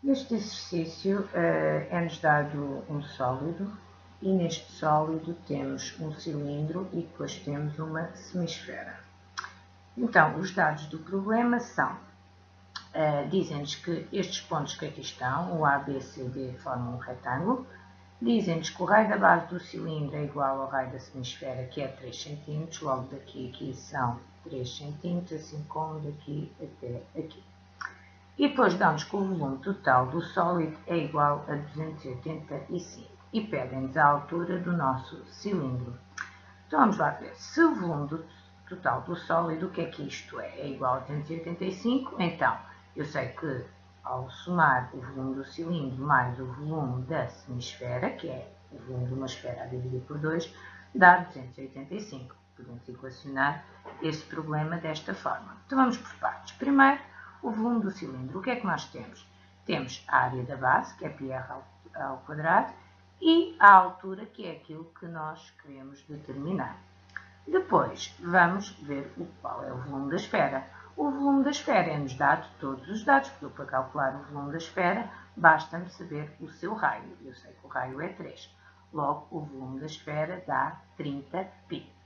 Neste exercício uh, é-nos dado um sólido e neste sólido temos um cilindro e depois temos uma semisfera. Então, os dados do problema são, uh, dizem-nos que estes pontos que aqui estão, o A, B, C, D, formam um retângulo, dizem-nos que o raio da base do cilindro é igual ao raio da semisfera, que é 3 cm, logo daqui aqui são 3 cm, assim como daqui até aqui. E depois dão-nos que o volume total do sólido é igual a 285 e pedem-nos a altura do nosso cilindro. Então vamos lá ver. Se o volume do, total do sólido, o que é que isto é? É igual a 285, então eu sei que ao somar o volume do cilindro mais o volume da semisfera, que é o volume de uma esfera a dividir por 2, dá 285. Podemos equacionar esse problema desta forma. Então vamos por partes. Primeiro, o volume do cilindro. O que é que nós temos? Temos a área da base, que é πr ao, quadrado, e a altura, que é aquilo que nós queremos determinar. Depois, vamos ver o qual é o volume da esfera. O volume da esfera é-nos dado todos os dados, porque para calcular o volume da esfera, basta-me saber o seu raio. Eu sei que o raio é 3. Logo, o volume da esfera dá 30π.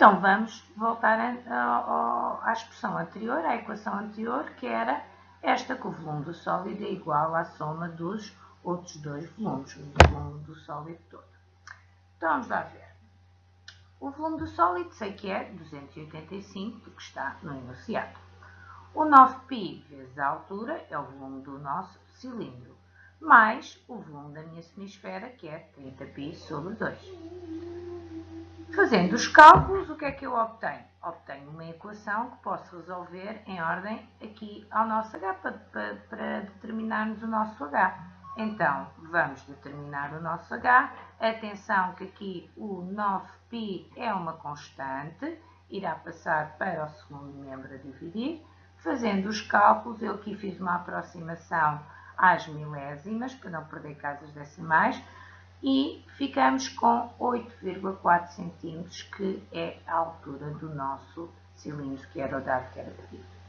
Então, vamos voltar a, a, à expressão anterior, à equação anterior, que era esta, que o volume do sólido é igual à soma dos outros dois volumes, o volume do sólido todo. Então, vamos lá ver. O volume do sólido sei que é 285, porque está no enunciado. O 9π vezes a altura é o volume do nosso cilindro, mais o volume da minha semisfera, que é 30π sobre 2. Fazendo os cálculos, o que é que eu obtenho? Obtenho uma equação que posso resolver em ordem aqui ao nosso H, para, para, para determinarmos o nosso H. Então, vamos determinar o nosso H. Atenção que aqui o 9π é uma constante, irá passar para o segundo membro a dividir. Fazendo os cálculos, eu aqui fiz uma aproximação às milésimas, para não perder casas decimais, e ficamos com 8,4 cm, que é a altura do nosso cilindro, que era o dado que era pedido.